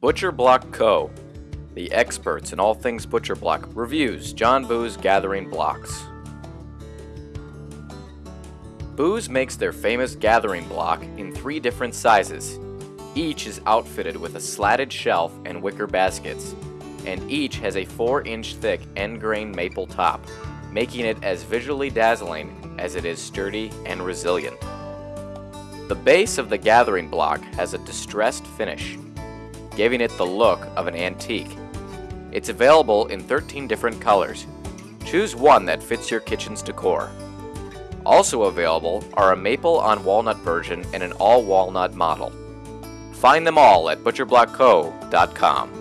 Butcher Block Co., the experts in all things Butcher Block, reviews John Boos Gathering Blocks. Boos makes their famous gathering block in three different sizes. Each is outfitted with a slatted shelf and wicker baskets, and each has a 4 inch thick end grain maple top, making it as visually dazzling as it is sturdy and resilient. The base of the gathering block has a distressed finish, giving it the look of an antique. It's available in 13 different colors. Choose one that fits your kitchen's decor. Also available are a maple on walnut version and an all walnut model. Find them all at butcherblockco.com.